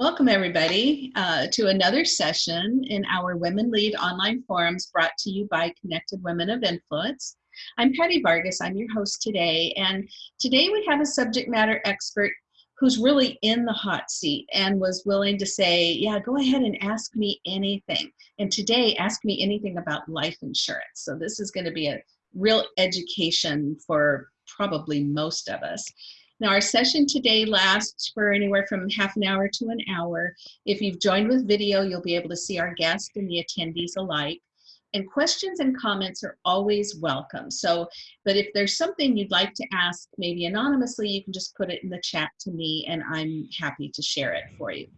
Welcome everybody uh, to another session in our Women Lead online forums brought to you by Connected Women of Influence. I'm Patty Vargas, I'm your host today, and today we have a subject matter expert who's really in the hot seat and was willing to say, yeah, go ahead and ask me anything. And today, ask me anything about life insurance. So this is gonna be a real education for probably most of us. Now our session today lasts for anywhere from half an hour to an hour. If you've joined with video, you'll be able to see our guest and the attendees alike. And questions and comments are always welcome. So, but if there's something you'd like to ask, maybe anonymously, you can just put it in the chat to me and I'm happy to share it for you.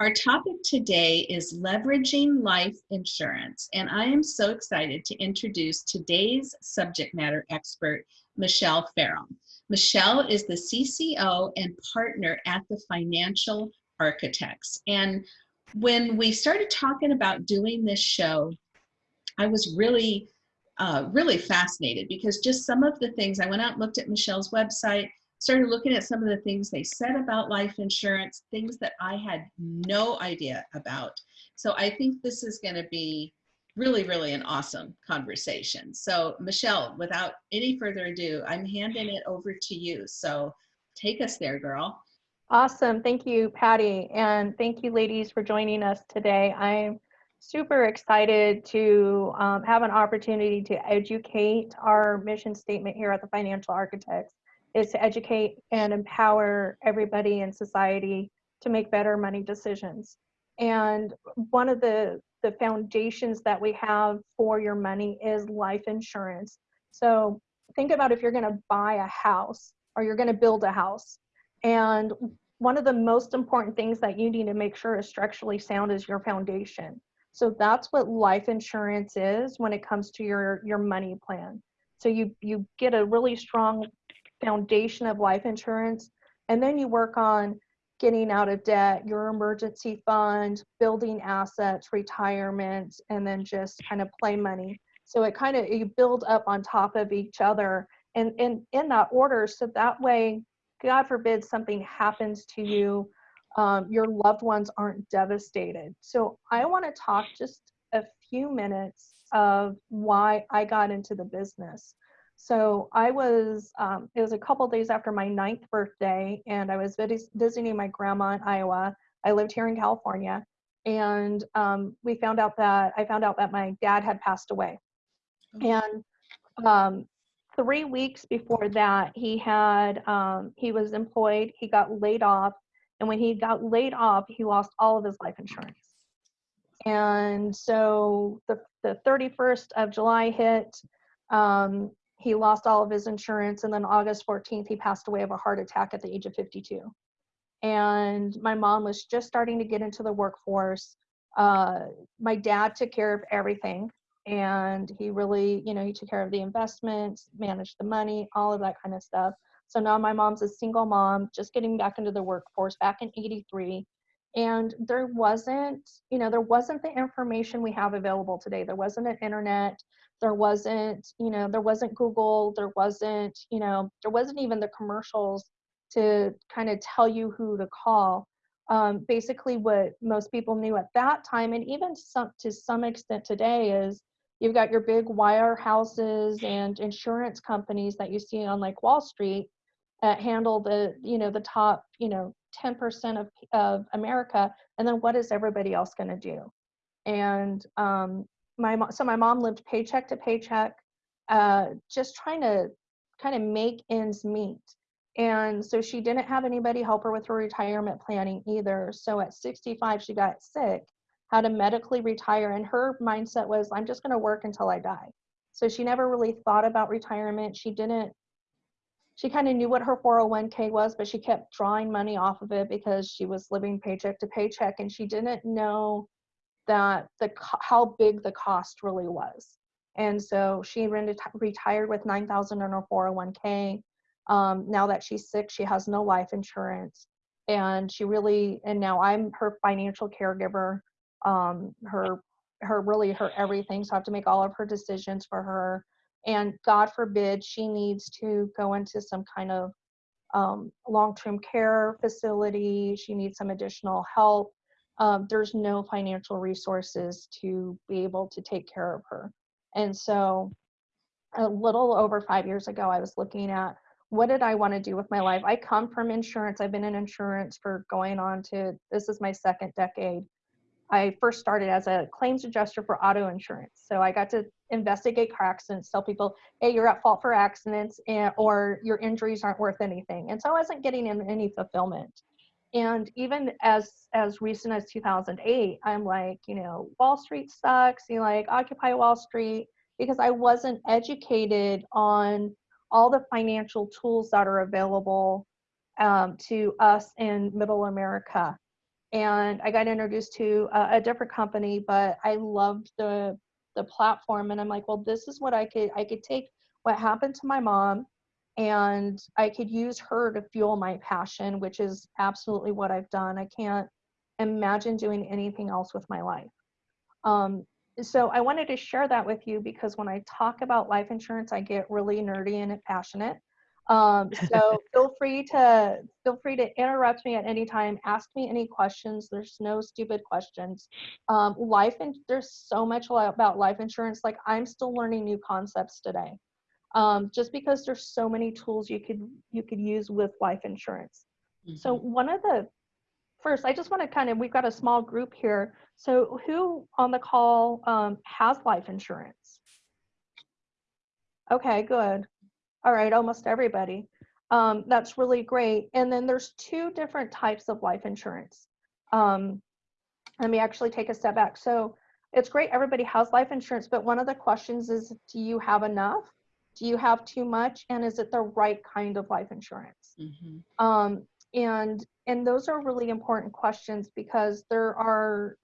Our topic today is leveraging life insurance. And I am so excited to introduce today's subject matter expert, Michelle Farrell. Michelle is the CCO and partner at the Financial Architects. And when we started talking about doing this show, I was really, uh, really fascinated because just some of the things, I went out and looked at Michelle's website, started looking at some of the things they said about life insurance, things that I had no idea about. So I think this is gonna be really, really an awesome conversation. So Michelle, without any further ado, I'm handing it over to you. So take us there, girl. Awesome. Thank you, Patty. And thank you, ladies, for joining us today. I'm super excited to um, have an opportunity to educate our mission statement here at the Financial Architects is to educate and empower everybody in society to make better money decisions. And one of the the foundations that we have for your money is life insurance. So think about if you're going to buy a house or you're going to build a house. And one of the most important things that you need to make sure is structurally sound is your foundation. So that's what life insurance is when it comes to your, your money plan. So you, you get a really strong foundation of life insurance and then you work on getting out of debt, your emergency fund, building assets, retirement, and then just kind of play money. So it kind of you build up on top of each other and, and in that order. So that way, God forbid something happens to you, um, your loved ones aren't devastated. So I want to talk just a few minutes of why I got into the business. So I was, um, it was a couple days after my ninth birthday, and I was vis visiting my grandma in Iowa. I lived here in California, and um, we found out that I found out that my dad had passed away. Oh. And um, three weeks before that, he had um, he was employed. He got laid off, and when he got laid off, he lost all of his life insurance. And so the the 31st of July hit. Um, he lost all of his insurance and then august 14th he passed away of a heart attack at the age of 52 and my mom was just starting to get into the workforce. Uh, my dad took care of everything and he really you know he took care of the investments managed the money all of that kind of stuff. So now my mom's a single mom just getting back into the workforce back in 83 and there wasn't you know there wasn't the information we have available today. There wasn't an internet. There wasn't you know there wasn't google. There wasn't you know there wasn't even the commercials to kind of tell you who to call. Um, basically what most people knew at that time and even some to some extent today is you've got your big wire houses and insurance companies that you see on like wall street that handle the you know the top you know 10% of, of america and then what is everybody else going to do and um, my so my mom lived paycheck to paycheck, uh, just trying to kind of make ends meet. And so she didn't have anybody help her with her retirement planning either. So at 65, she got sick, had to medically retire, and her mindset was, I'm just going to work until I die. So she never really thought about retirement. She didn't, she kind of knew what her 401k was, but she kept drawing money off of it because she was living paycheck to paycheck and she didn't know that the how big the cost really was. And so she retired with 9,000 in her 401k. Um, now that she's sick, she has no life insurance, and she really and now I'm her financial caregiver. Um, her her really her everything. So I have to make all of her decisions for her. And God forbid she needs to go into some kind of um, long-term care facility. She needs some additional help. Um, there's no financial resources to be able to take care of her. And so a little over five years ago, I was looking at what did I want to do with my life? I come from insurance. I've been in insurance for going on to this is my second decade. I first started as a claims adjuster for auto insurance. So I got to investigate car accidents, tell people, hey, you're at fault for accidents and, or your injuries aren't worth anything. And so I wasn't getting any fulfillment. And even as as recent as 2008, I'm like, you know, Wall Street sucks. You like Occupy Wall Street because I wasn't educated on all the financial tools that are available um, to us in Middle America and I got introduced to a, a, different company, but I loved the the platform, and I'm like, well, this is what I could I could take what happened to my mom, and I could use her to fuel my passion, which is absolutely what I've done. I can't imagine doing anything else with my life. Um, so I wanted to share that with you because when I talk about life insurance, I get really nerdy and passionate. Um, so feel free to feel free to interrupt me at any time. Ask me any questions. There's no stupid questions. Um, life and there's so much about life insurance. Like I'm still learning new concepts today. Um, just because there's so many tools you could you could use with life insurance. Mm-hmm. So one of the first, I just want to kind of we've got a small group here. So who on the call um, has life insurance? Okay, good. All right, almost everybody. Um, that's really great. And then there's two different types of life insurance. Um, let me actually take a step back. So it's great everybody has life insurance, but one of the questions is, do you have enough? Do you have too much? And is it the right kind of life insurance? Mm-hmm. Um, and and those are really important questions because there are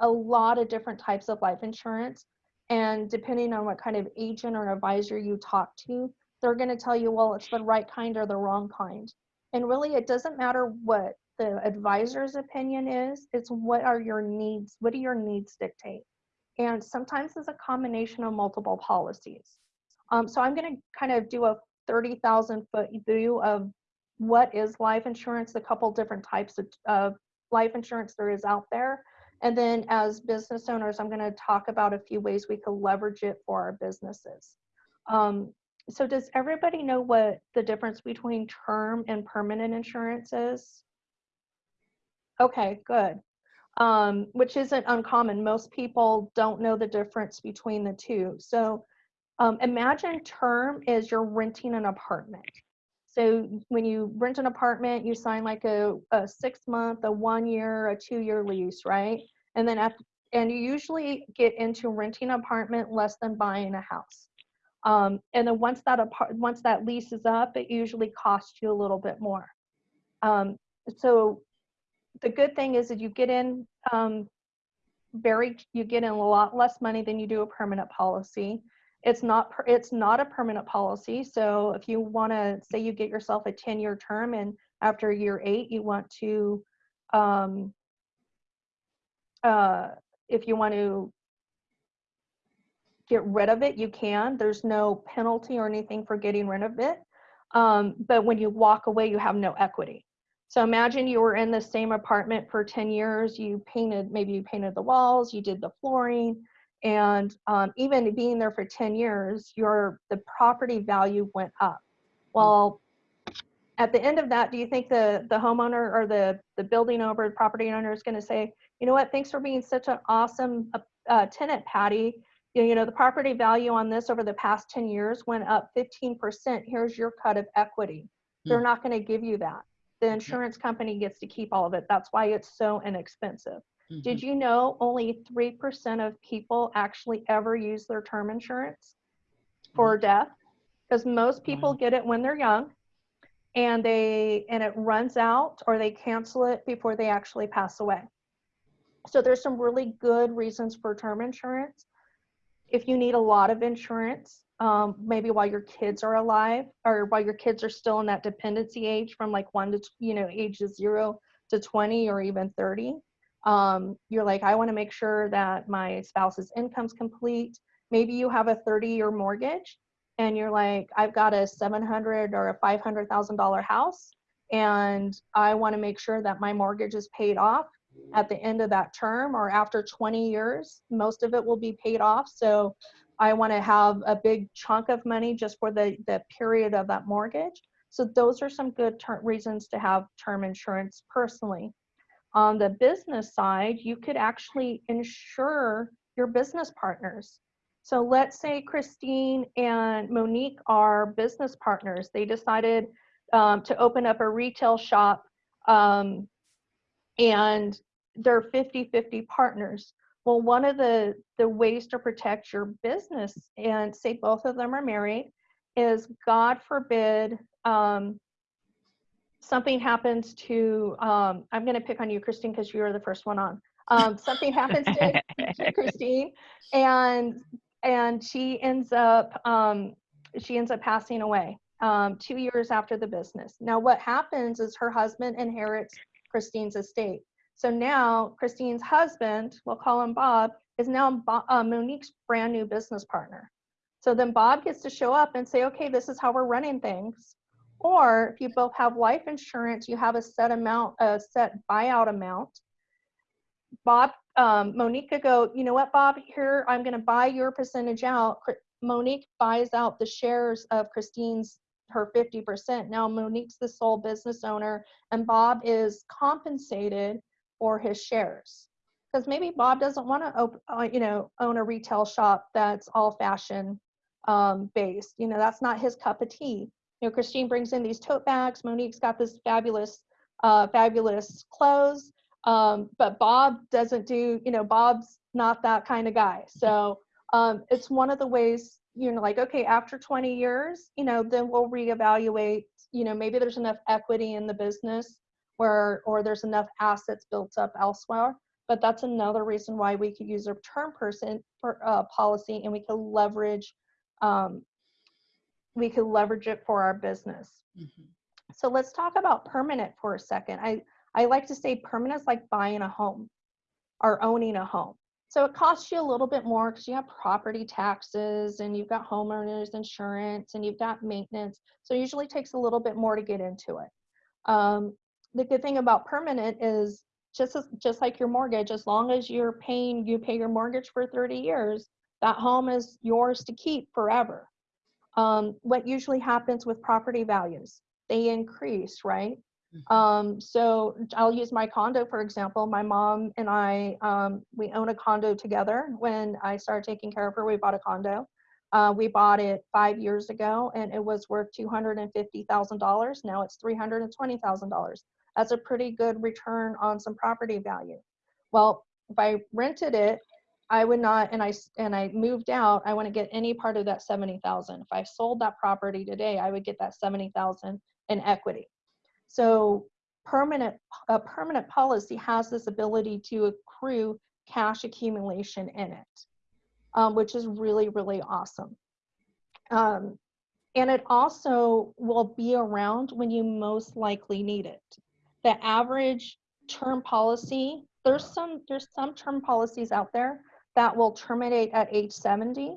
a lot of different types of life insurance. And depending on what kind of agent or advisor you talk to, they're going to tell you, well, it's the right kind or the wrong kind. And really, it doesn't matter what the advisor's opinion is, it's what are your needs? What do your needs dictate? And sometimes it's a combination of multiple policies. Um, so I'm going to kind of do a 30,000 foot view of what is life insurance, a couple different types of, life insurance there is out there. And then as business owners, I'm going to talk about a few ways we could leverage it for our businesses. Um, so does everybody know what the difference between term and permanent insurance is? Okay, good. Um, which isn't uncommon. Most people don't know the difference between the two. So um, imagine term is you're renting an apartment. So when you rent an apartment, you sign like a, a six month, a one year, a two year lease, right? And then after, and you usually get into renting an apartment less than buying a house. Um, and then once that apart, once that lease is up, it usually costs you a little bit more. Um, so the good thing is that you get in um, very, you get in a lot less money than you do a permanent policy. It's not, it's not a permanent policy. So if you want to say you get yourself a 10 year term and after year eight, you want to, um, uh, if you want to get rid of it, you can. There's no penalty or anything for getting rid of it. Um, but when you walk away, you have no equity. So imagine you were in the same apartment for 10 years, you painted, maybe you painted the walls, you did the flooring, and um, even being there for 10 years, your the property value went up. Well, at the end of that, do you think the, the homeowner or the, the building owner, property owner is gonna say, you know what, thanks for being such an awesome uh, tenant, Patty you know, the property value on this over the past 10 years went up 15%. Here's your cut of equity. They're hmm. not going to give you that. The insurance company gets to keep all of it. That's why it's so inexpensive. Mm-hmm. Did you know only 3% of people actually ever use their term insurance for mm-hmm. death? Because most people get it when they're young and they and it runs out or they cancel it before they actually pass away. So there's some really good reasons for term insurance if you need a lot of insurance, um, maybe while your kids are alive or while your kids are still in that dependency age from like one to, you know, ages zero to 20 or even 30. Um, you're like, I want to make sure that my spouse's income's complete. Maybe you have a 30 year mortgage and you're like, I've got a 700 or a $500,000 house and I want to make sure that my mortgage is paid off at the end of that term or after 20 years, most of it will be paid off. So I want to have a big chunk of money just for the, the period of that mortgage. So those are some good reasons to have term insurance personally. On the business side, you could actually insure your business partners. So let's say Christine and Monique are business partners. They decided um, to open up a retail shop um, and they're 50-50 partners. Well, one of the, the ways to protect your business and say both of them are married is God forbid um, something happens to, um, I'm going to pick on you, Christine, because you were the first one on. Um, something happens to, to Christine and and she ends up um, she ends up passing away um, two years after the business. Now, what happens is her husband inherits Christine's estate. So now Christine's husband, we'll call him Bob, is now Bo- uh, Monique's brand new business partner. So then Bob gets to show up and say, okay, this is how we're running things. Or if you both have life insurance, you have a set amount, a set buyout amount. Bob, um, Monique could go, you know what, Bob, here, I'm going to buy your percentage out. Monique buys out the shares of Christine's, her 50%. Now Monique's the sole business owner and Bob is compensated for his shares. Because maybe Bob doesn't want to, uh, you know, own a retail shop that's all fashion um, based. You know, that's not his cup of tea. You know, Christine brings in these tote bags. Monique's got this fabulous, uh, fabulous clothes. Um, but Bob doesn't do, you know, Bob's not that kind of guy. So um, it's one of the ways, you know, like, okay, after 20 years, you know, then we'll reevaluate, you know, maybe there's enough equity in the business where, or there's enough assets built up elsewhere. But that's another reason why we could use a term person for uh, policy and we could leverage, um, we could leverage it for our business. Mhm. So let's talk about permanent for a second. I, I like to say permanent is like buying a home or owning a home. So it costs you a little bit more because you have property taxes and you've got homeowners insurance and you've got maintenance. So it usually takes a little bit more to get into it. Um, the good thing about permanent is just as, just like your mortgage, as long as you're paying, you pay your mortgage for 30 years, that home is yours to keep forever. Um, what usually happens with property values? They increase, right? Mhm. Um, so I'll use my condo, for example. My mom and I, um, we own a condo together. When I started taking care of her, we bought a condo. Uh, we bought it five years ago and it was worth $250,000. Now it's $320,000. That's a pretty good return on some property value. Well, if I rented it, I would not, and I and I moved out, I wouldn't get any part of that 70,000. If I sold that property today, I would get that 70,000 in equity. So permanent, a permanent policy has this ability to accrue cash accumulation in it, um, which is really, really awesome. Um, and it also will be around when you most likely need it. The average term policy, there's some, there's some term policies out there that will terminate at age 70,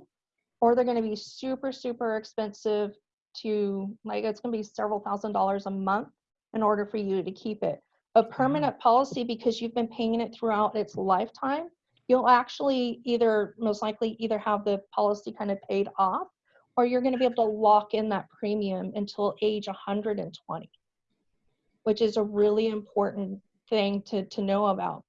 or they're gonna be super, super expensive to, like, it's gonna be several thousand dollars a month in order for you to keep it. A mm-hmm. permanent policy, because you've been paying it throughout its lifetime, you'll actually either, most likely either have the policy kind of paid off, or you're gonna be able to lock in that premium until age 120, which is a really important thing to, to know about.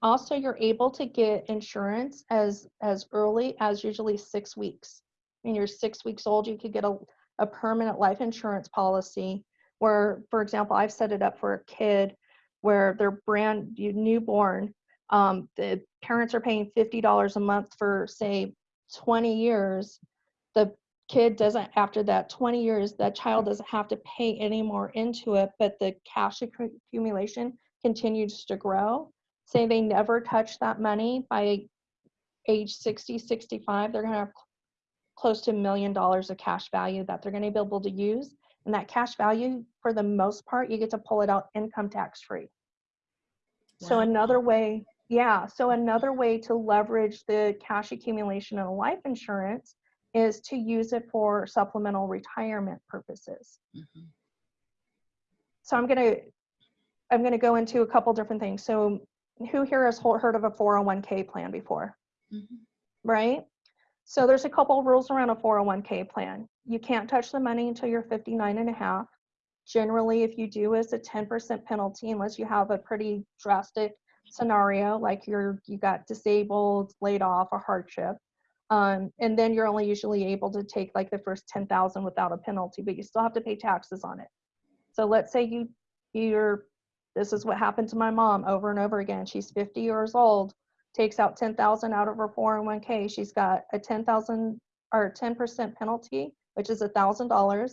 Also, you're able to get insurance as, as early as usually six weeks. When you're six weeks old, you could get a, a permanent life insurance policy where, for example, I've set it up for a kid where they're brand new newborn. Um, the parents are paying $50 a month for, say, 20 years. The kid doesn't, after that 20 years, that child doesn't have to pay any more into it, but the cash accumulation continues to grow. Say they never touch that money by age 60, 65, they're going to have close to a million dollars of cash value that they're going to be able to use. And that cash value, for the most part, you get to pull it out income tax free. So another way, yeah, so another way to leverage the cash accumulation in life insurance is to use it for supplemental retirement purposes. Mhm. So I'm gonna, I'm gonna go into a couple different things. So who here has heard of a 401k plan before? Mhm. right? So there's a couple of rules around a 401k plan. You can't touch the money until you're 59 and a half. Generally, if you do, it's a 10% penalty unless you have a pretty drastic scenario, like you're you got disabled, laid off, or hardship. Um, and then you're only usually able to take like the first 10,000 without a penalty, but you still have to pay taxes on it. So let's say you you're this is what happened to my mom over and over again. She's 50 years old takes out 10,000 out of her 401k, she's got a 10,000 or 10% penalty, which is $1,000.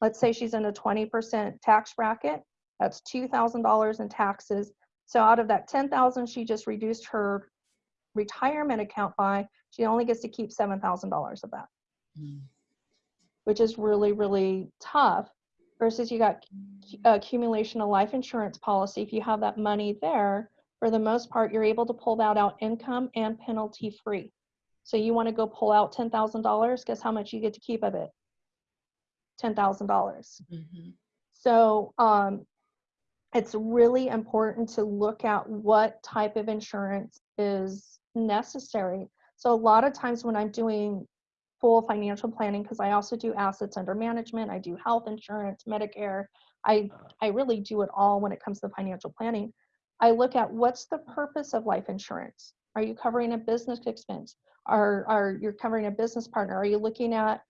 Let's say she's in a 20% tax bracket, that's $2,000 in taxes. So out of that 10,000 she just reduced her retirement account by, she only gets to keep $7,000 of that, Mm. which is really, really tough. Versus you got accumulation of life insurance policy. If you have that money there, for the most part, you're able to pull that out income and penalty free. So you want to go pull out $10,000, guess how much you get to keep of it? $10,000. Mhm. So um, it's really important to look at what type of insurance is necessary. So a lot of times when I'm doing full financial planning, because I also do assets under management, I do health insurance, Medicare, I, I really do it all when it comes to financial planning. I look at what's the purpose of life insurance? Are you covering a business expense? Are, are you covering a business partner? Are you looking at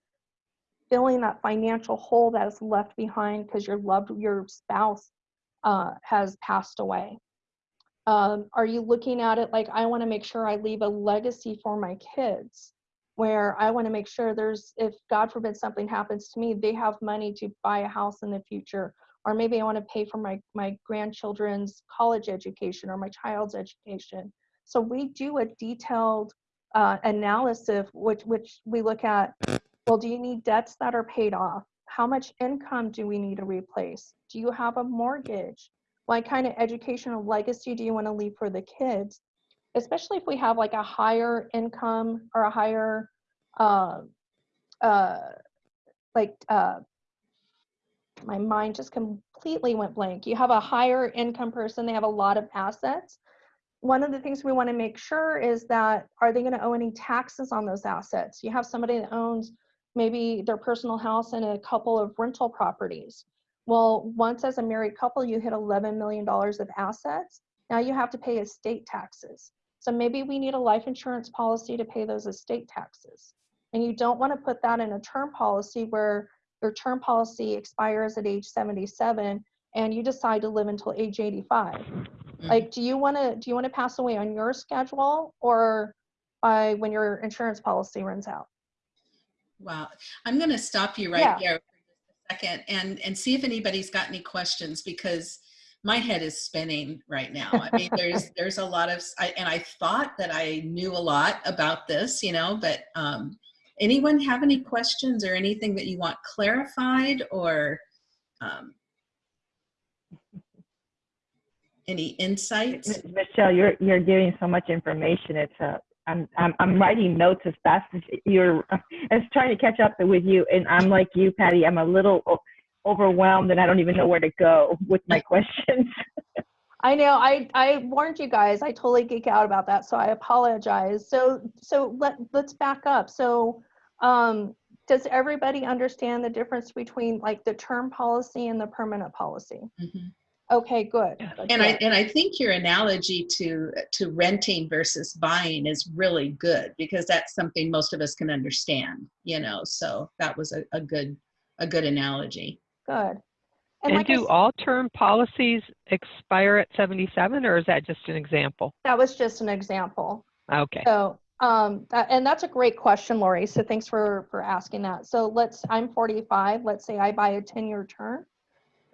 filling that financial hole that is left behind because your loved your spouse uh, has passed away um, are you looking at it like i want to make sure i leave a legacy for my kids where i want to make sure there's if god forbid something happens to me they have money to buy a house in the future or maybe i want to pay for my my grandchildren's college education or my child's education so we do a detailed uh, analysis which which we look at well, do you need debts that are paid off? How much income do we need to replace? Do you have a mortgage? What kind of educational legacy do you want to leave for the kids? Especially if we have like a higher income or a higher, uh, uh, like, uh, my mind just completely went blank. You have a higher income person, they have a lot of assets. One of the things we want to make sure is that are they going to owe any taxes on those assets? You have somebody that owns maybe their personal house and a couple of rental properties. Well, once as a married couple, you hit $11 million of assets. Now you have to pay estate taxes. So maybe we need a life insurance policy to pay those estate taxes. And you don't want to put that in a term policy where your term policy expires at age 77 and you decide to live until age 85. Mm-hmm. Like, do you want to do you want to pass away on your schedule or by when your insurance policy runs out? Wow. I'm going to stop you right Yeah. there for just a second and, and see if anybody's got any questions because my head is spinning right now. I mean, there's, there's a lot of, I, and I thought that I knew a lot about this, you know, but um, anyone have any questions or anything that you want clarified or um, any insights? Michelle, you're you're giving so much information. It's uh, I'm I'm I'm writing notes as fast as you're. I was trying to catch up with you, and I'm like you, Patty. I'm a little overwhelmed, and I don't even know where to go with my questions. I know I I warned you guys. I totally geek out about that, so I apologize. So so let let's back up. So um does everybody understand the difference between like the term policy and the permanent policy? Mhm. Okay, good. And I and I think your analogy to to renting versus buying is really good because that's something most of us can understand, you know. So that was a, a good a good analogy. good. And, like do s- all term policies expire at 77 or is that just an example? that was just an example. Okay. So, um, that, and that's a great question, Lori. So thanks for, for asking that. So let's, I'm 45. Let's say I buy a 10 year term.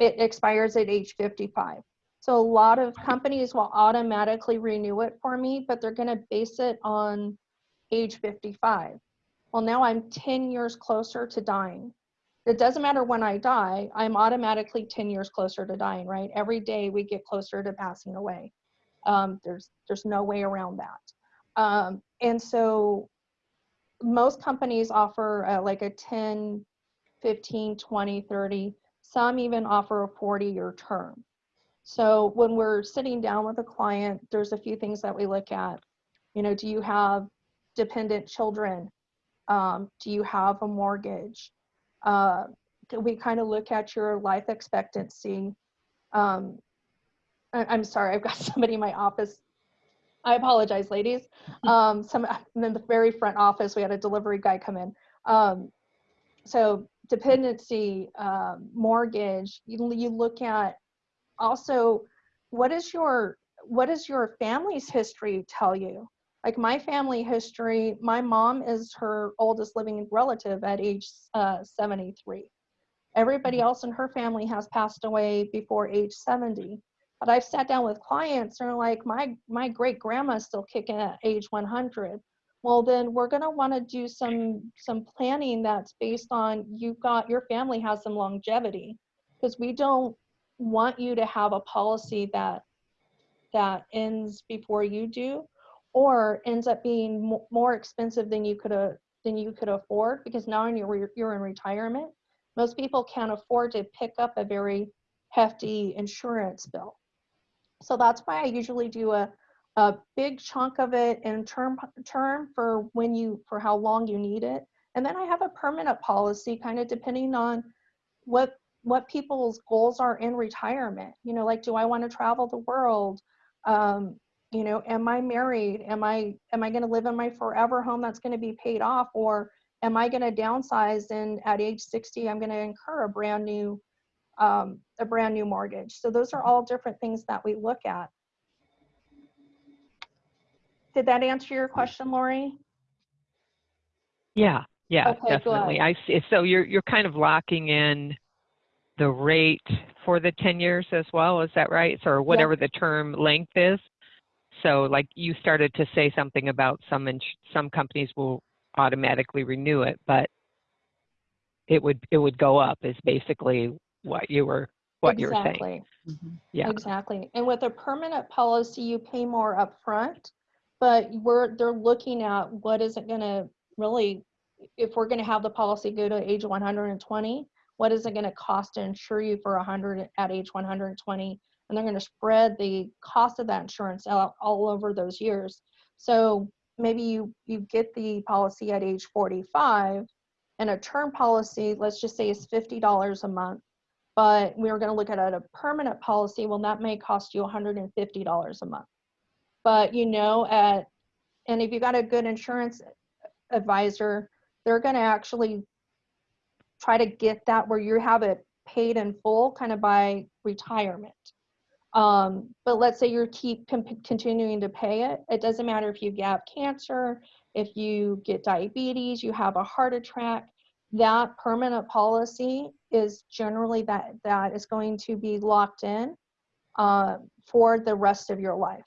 It expires at age 55. So a lot of companies will automatically renew it for me, but they're going to base it on age 55. Well, now I'm 10 years closer to dying. It doesn't matter when I die, I'm automatically 10 years closer to dying, right? Every day we get closer to passing away. Um, there's, there's no way around that. Um, and so most companies offer uh, like a 10, 15, 20, 30. Some even offer a 40 year term. So when we're sitting down with a client, there's a few things that we look at. You know, do you have dependent children? Um, do you have a mortgage? Uh, we kind of look at your life expectancy. Um, I- I'm sorry, I've got somebody in my office. I apologize, ladies. Um, some in the very front office, we had a delivery guy come in. Um, so dependency, um, mortgage. You you look at also what is your what does your family's history tell you? Like my family history, my mom is her oldest living relative at age uh, 73. Everybody else in her family has passed away before age 70. But I've sat down with clients and are like, my my great grandma's still kicking at age 100. Well, then we're gonna want to do some some planning that's based on you've got your family has some longevity. Because we don't want you to have a policy that that ends before you do or ends up being mo- more expensive than you could than you could afford because now you're you're in retirement. Most people can't afford to pick up a very hefty insurance bill. So that's why i usually do a a big chunk of it in term term for when you for how long you need it. And then i have a permanent policy kind of depending on what what people's goals are in retirement. You know like do i want to travel the world? Um, you know am i married? Am i am i going to live in my forever home that's going to be paid off? Or am i going to downsize and at age 60 i'm going to incur a brand new um, a brand new mortgage? So those are all different things that we look at did that answer your question lori Yeah, yeah, Okay, definitely. I see. So you're you're kind of locking in the rate for the 10 years as well, is that right? So, or whatever the term length is. So like you started to say something about some some companies will automatically renew it, but it would it would go up is basically what you were what you were saying. exactly Mhm. Yeah. Exactly. And with a permanent policy, you pay more upfront, but we're, they're looking at what is it gonna really, if we're gonna have the policy go to age one hundred and twenty, what is it gonna cost to insure you for hundred at age one hundred and twenty? And they're gonna spread the cost of that insurance out all over those years. So maybe you, you get the policy at age forty-five and a term policy, let's just say is fifty dollars a month but we are going to look at a permanent policy well that may cost you $150 a month but you know at and if you've got a good insurance advisor they're going to actually try to get that where you have it paid in full kind of by retirement um, but let's say you keep continuing to pay it it doesn't matter if you have cancer if you get diabetes you have a heart attack that permanent policy is generally that that is going to be locked in uh, for the rest of your life.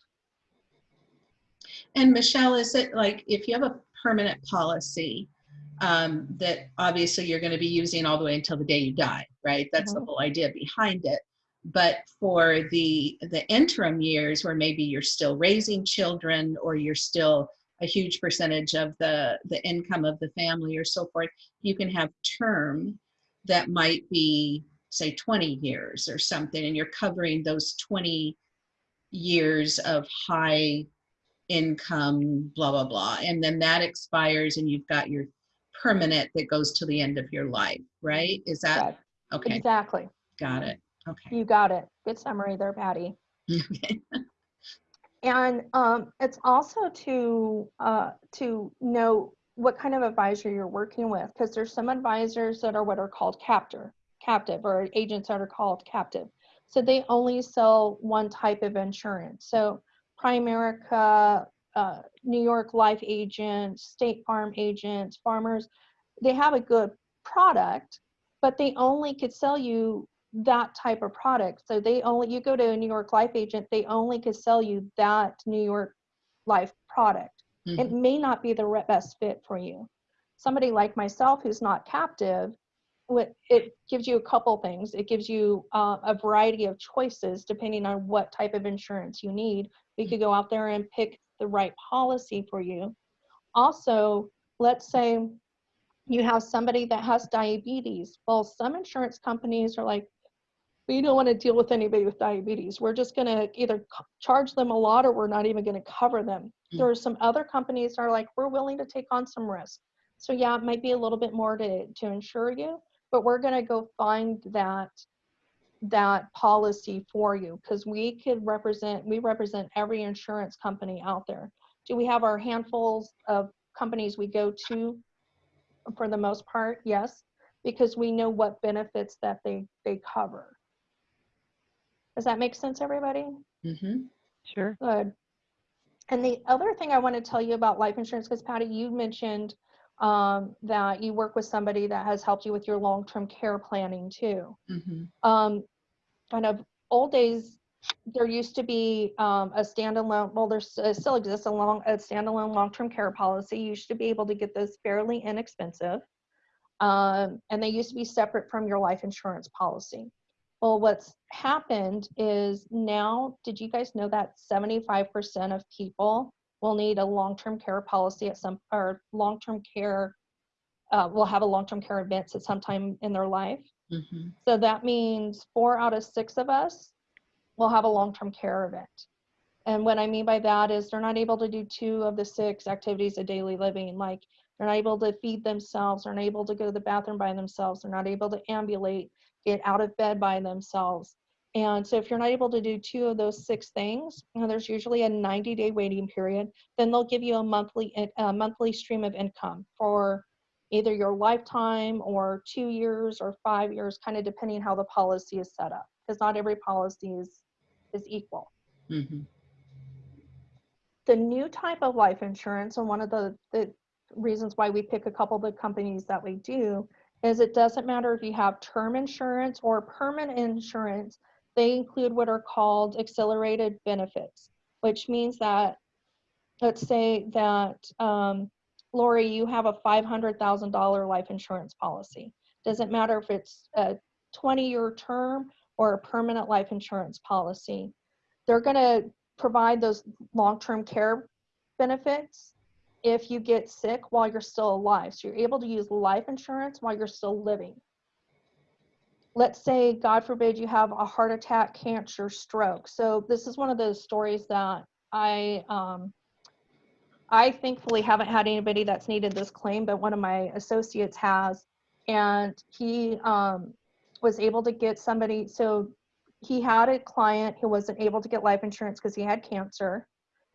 And Michelle, is it like if you have a permanent policy um, that obviously you're going to be using all the way until the day you die, right? That's the Mhm. whole idea behind it. But for the the interim years where maybe you're still raising children or you're still a huge percentage of the the income of the family or so forth, you can have term that might be say 20 years or something and you're covering those 20 years of high income, blah, blah, blah. And then that expires and you've got your permanent that goes to the end of your life, right? Is that, Right. okay, Exactly. got it. Okay. You got it. Good summary there, Patty. Okay. And um, it's also to uh, to know what kind of advisor you're working with, because there's some advisors that are what are called captor, captive, or agents that are called captive. So they only sell one type of insurance. So Primerica, uh, New York Life agents, State Farm agents, farmers, they have a good product, but they only could sell you that type of product. So they only, you go to a New York Life agent, they only could sell you that New York Life product. It Mhm. may not be the best fit for you. Somebody like myself who's not captive, what it gives you a couple things. It gives you uh, a variety of choices depending on what type of insurance you need. We could go out there and pick the right policy for you. Also, let's say you have somebody that has diabetes. Well, some insurance companies are like, we don't want to deal with anybody with diabetes. We're just going to either charge them a lot or we're not even going to cover them. Mm. There are some other companies that are like, we're willing to take on some risk. So yeah, it might be a little bit more to, to insure you, but we're going to go find that that policy for you because we could represent we represent every insurance company out there do we have our handfuls of companies we go to for the most part yes because we know what benefits that they they cover does that make sense everybody Mm-hmm. Sure. good and the other thing i want to tell you about life insurance because patty you mentioned um, that you work with somebody that has helped you with your long-term care planning too Mm-hmm. um, kind of old days, there used to be um, a standalone, well, there uh, still exists a long, a standalone long-term care policy. You used to be able to get those fairly inexpensive. Um, and they used to be separate from your life insurance policy. Well, what's happened is now, did you guys know that 75% of people will need a long-term care policy at some, or long-term care, uh, will have a long-term care events at some time in their life? Mm-hmm. So that means four out of six of us will have a long-term care event. And what I mean by that is they're not able to do two of the six activities of daily living, like they're not able to feed themselves, they're not able to go to the bathroom by themselves, they're not able to ambulate, get out of bed by themselves. And so if you're not able to do two of those six things, and there's usually a 90 day waiting period, then they'll give you a monthly, a monthly stream of income for either your lifetime or two years or five years, kind of depending how the policy is set up, because not every policy is, is equal. Mm-hmm. The new type of life insurance, and one of the, the reasons why we pick a couple of the companies that we do, is it doesn't matter if you have term insurance or permanent insurance, they include what are called accelerated benefits, which means that, let's say that, um, Lori, you have a $500,000 life insurance policy. Doesn't matter if it's a 20-year term or a permanent life insurance policy. They're going to provide those long-term care benefits if you get sick while you're still alive. So you're able to use life insurance while you're still living. Let's say, God forbid, you have a heart attack, cancer, stroke. So this is one of those stories that I um, I thankfully haven't had anybody that's needed this claim, but one of my associates has. And he um, was able to get somebody, so he had a client who wasn't able to get life insurance because he had cancer.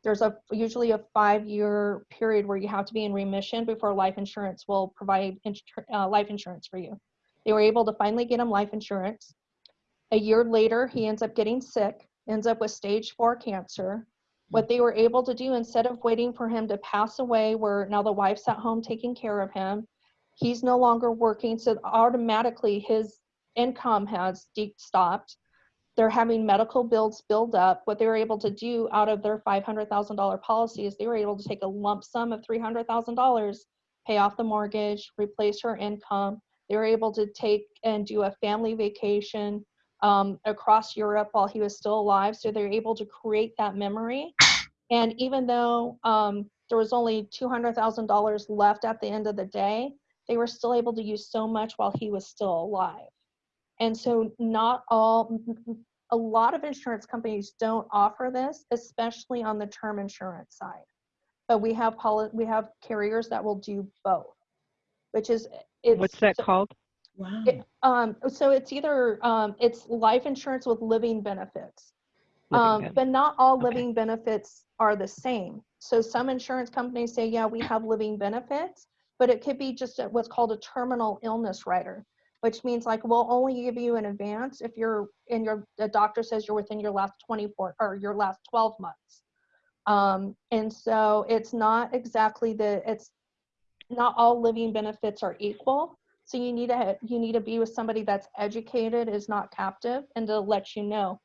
There's a usually a five year period where you have to be in remission before life insurance will provide uh, life insurance for you. They were able to finally get him life insurance. A year later, he ends up getting sick, ends up with stage four cancer what they were able to do instead of waiting for him to pass away where now the wife's at home taking care of him he's no longer working. So automatically his income has de- stopped. They're having medical bills build up. What they were able to do out of their $500000 policy is they were able to take a lump sum of $300000 pay off the mortgage replace her income. They were able to take and do a family vacation um, across Europe while he was still alive. So they're able to create that memory. And even though um, there was only $200,000 left at the end of the day, they were still able to use so much while he was still alive. And so, not all, a lot of insurance companies don't offer this, especially on the term insurance side. But we have poli- we have carriers that will do both, which is it's What's that called? Wow. it- um, so it's either, um, it's life insurance with living benefits. Living Um, but not all Okay. living benefits are the same. So some insurance companies say, yeah, we have living benefits, but it could be just a- what's called a terminal illness rider, which means like we'll only give you an advance if you're in your, the doctor says you're within your last 24 or your last 12 months. Um, and so it's not exactly the, it's not all living benefits are equal. So you need to you need to be with somebody that's educated, is not captive, and to let you know.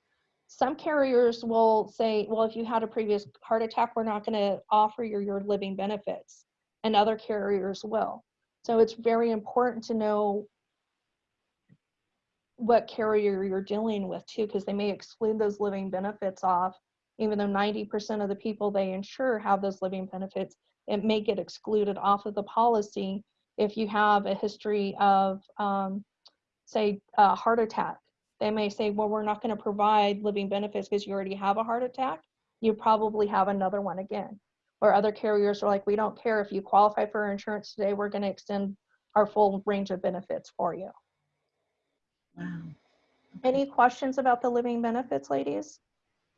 Some carriers will say, well, if you had a previous heart attack, we're not going to offer you your living benefits, and other carriers will. So it's very important to know what carrier you're dealing with too, because they may exclude those living benefits off, even though 90% of the people they insure have those living benefits. it may get excluded off of the policy if you have a history of, um, say, a heart attack. They may say, well, we're not going to provide living benefits because you already have a heart attack. You probably have another one again. Or other carriers are like, we don't care if you qualify for insurance today, we're going to extend our full range of benefits for you. Wow. Any questions about the living benefits, ladies?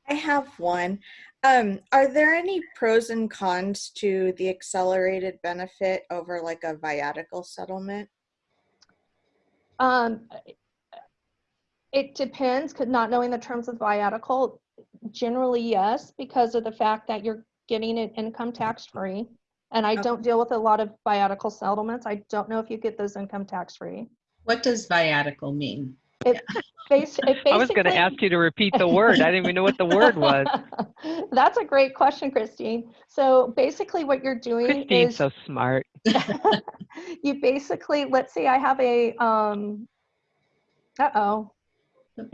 I have one. Um, are there any pros and cons to the accelerated benefit over like a viatical settlement? Um, it depends, 'cause not knowing the terms of viatical, generally yes, because of the fact that you're getting it income tax free. And I Okay. don't deal with a lot of viatical settlements. I don't know if you get those income tax free. What does viatical mean? Bas- it I was going to ask you to repeat the word. I didn't even know what the word was. That's a great question, Christine. So basically what you're doing Christine's is so smart. you basically, let's say I have a, um, uh-oh,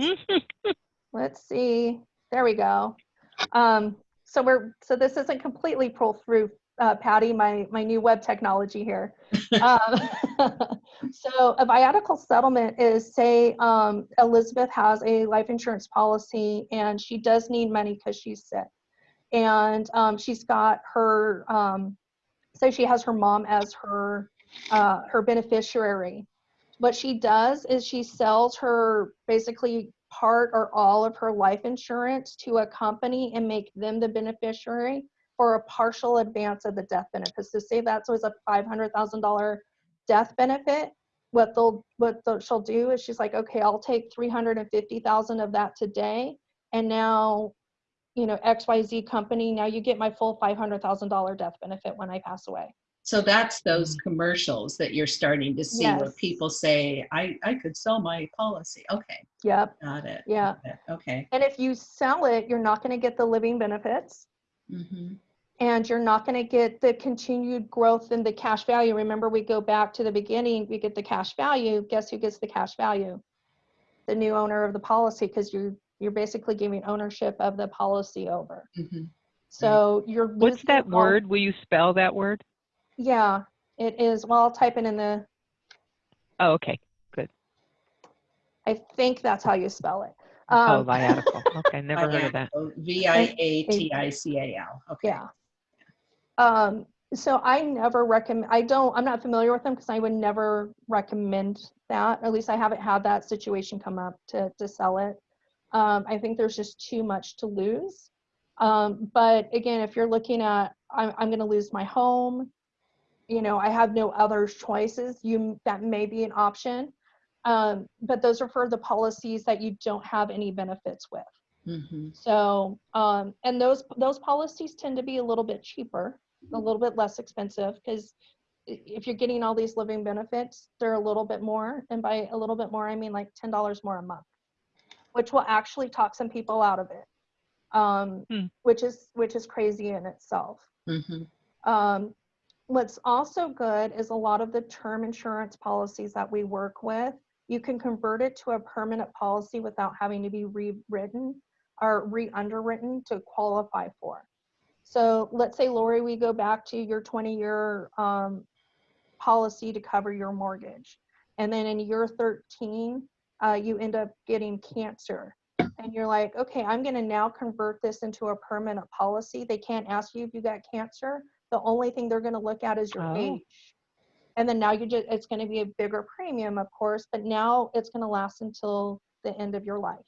let's see, there we go. Um, so we're, so this isn't completely pull through, uh, Patty, my, my new web technology here. Um, so a viatical settlement is say, um, Elizabeth has a life insurance policy and she does need money because she's sick. And, um, she's got her, um, say she has her mom as her, uh, her beneficiary. What she does is she sells her basically part or all of her life insurance to a company and make them the beneficiary for a partial advance of the death benefit. So say that's always a five hundred thousand dollar death benefit. What they'll what they'll, she'll do is she's like, okay, I'll take three hundred and fifty thousand of that today, and now, you know, X Y Z company, now you get my full five hundred thousand dollar death benefit when I pass away. So that's mm-hmm. those commercials that you're starting to see where people say, I, I could sell my policy. Okay, Yep. got it. Yeah. got it, Okay. And if you sell it, you're not going to get the living benefits. Mhm. and you're not going to get the continued growth in the cash value. Remember, we go back to the beginning, we get the cash value. Guess who gets the cash value? The new owner of the policy, because you're you're basically giving ownership of the policy over. Mhm. So you're What's that all- word? Will you spell that word? Yeah, it is. Well, I'll type it in the. Oh, okay. Good. I think that's how you spell it. Oh, Um, viatical. Okay, never heard of that. V I A T I C A L. Okay. Yeah. Um, so I never recommend, I don't, I'm not familiar with them because I would never recommend that. At least I haven't had that situation come up to, to sell it. Um, I think there's just too much to lose. Um, but again, if you're looking at, I'm, I'm going to lose my home, you know, I have no other choices, you, that may be an option. Um, but those are for the policies that you don't have any benefits with. Mhm. So, um, and those, those policies tend to be a little bit cheaper, a little bit less expensive, because if you're getting all these living benefits, they're a little bit more, and by a little bit more, I mean like ten dollars more a month, which will actually talk some people out of it. Um, Hmm. which is, which is crazy in itself. Mhm. Um, what's also good is a lot of the term insurance policies that we work with, you can convert it to a permanent policy without having to be rewritten or re-underwritten to qualify for. So let's say, Lori, we go back to your 20-year um, policy to cover your mortgage. And then in year 13, uh, you end up getting cancer. And you're like, okay, I'm going to now convert this into a permanent policy. They can't ask you if you got cancer. The only thing they're going to look at is your Oh. age. And then now you just, it's going to be a bigger premium, of course, but now it's going to last until the end of your life.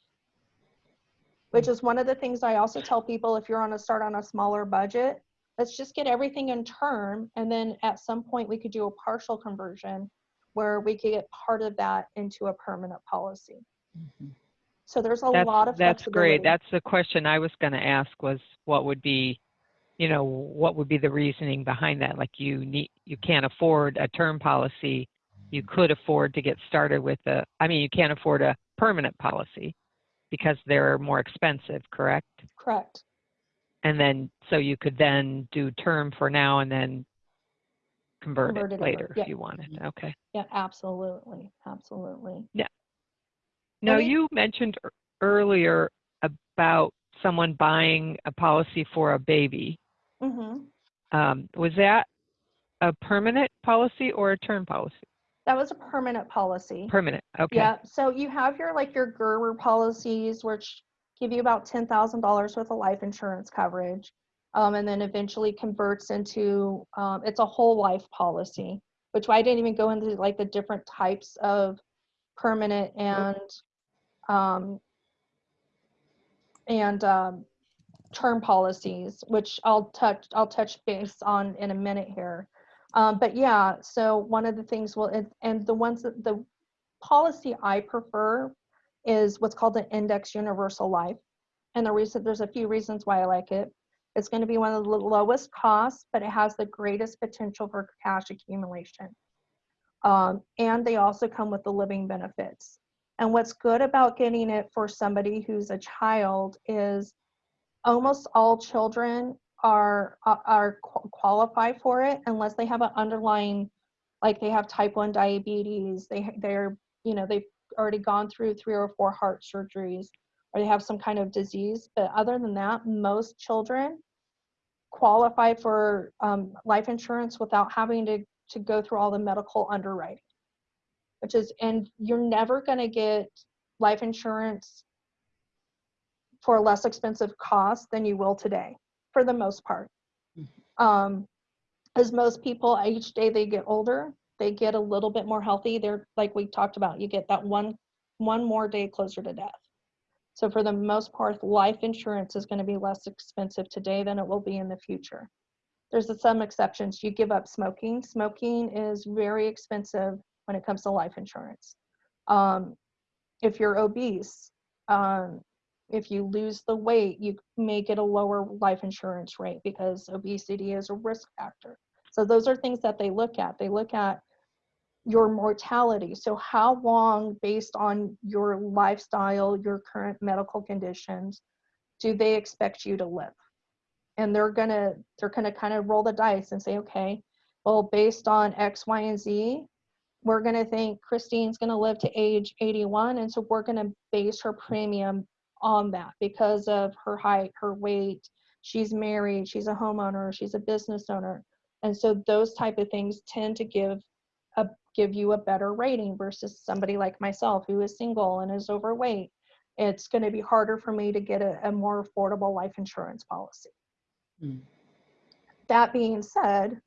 Which is one of the things I also tell people if you're on a start on a smaller budget, let's just get everything in term. And then at some point we could do a partial conversion where we could get part of that into a permanent policy. Mhm. So there's a That's, lot of that's great. That's the question I was going to ask was what would be, you know, what would be the reasoning behind that? Like you need, you can't afford a term policy. You mm-hmm. could afford to get started with a, I mean, you can't afford a permanent policy because they're more expensive, correct? Correct. And then, so you could then do term for now and then convert Convert it it later yeah. if you wanted. Mm-hmm. Okay. Yeah, absolutely. Absolutely. Now, Any- you mentioned earlier about someone buying a policy for a baby. Hmm Um, was that a permanent policy or a term policy? That was a permanent policy. Permanent, okay. Yeah, so you have your, like, your Gerber policies, which give you about ten thousand dollars worth of life insurance coverage. Um, and then eventually converts into, um, it's a whole life policy, which I didn't even go into like the different types of permanent and, um, and, um, term policies, which I'll touch, I'll touch base on in a minute here. Um, but yeah, so one of the things will, and, the ones that the policy I prefer is what's called an index universal life. And the reason, there's a few reasons why I like it. It's going to be one of the lowest costs, but it has the greatest potential for cash accumulation. Um, and they also come with the living benefits. And what's good about getting it for somebody who's a child is almost all children are are- are qualify for it unless they have an underlying like they have type 1 diabetes they they're you know they've already gone through three or four heart surgeries or they have some kind of disease but other than that most children qualify for um, life insurance without having to to go through all the medical underwriting which is and you're never going to get life insurance for a less expensive cost than you will today for the most part. Um as most people each day they get older they get a little bit more healthy. They're like we talked about you get that one one more day closer to death. So for the most part life insurance is going to be less expensive today than it will be in the future. There's some exceptions. You give up smoking. Smoking is very expensive when it comes to life insurance. Um, if you're obese um, if you lose the weight, you may get a lower life insurance rate because obesity is a risk factor. So those are things that they look at. They look at your mortality. So how long, based on your lifestyle, your current medical conditions, do they expect you to live? And they're gonna they're gonna kind of roll the dice and say, okay, well, based on X, Y, and Z, we're gonna think Christine's gonna live to age 81, and so we're gonna base her premium on that because of her height, her weight, she's married, she's a homeowner, she's a business owner. And so those type of things tend to give a give you a better rating versus somebody like myself who is single and is overweight. It's going to be harder for me to get a, a more affordable life insurance policy. Mm. That being said,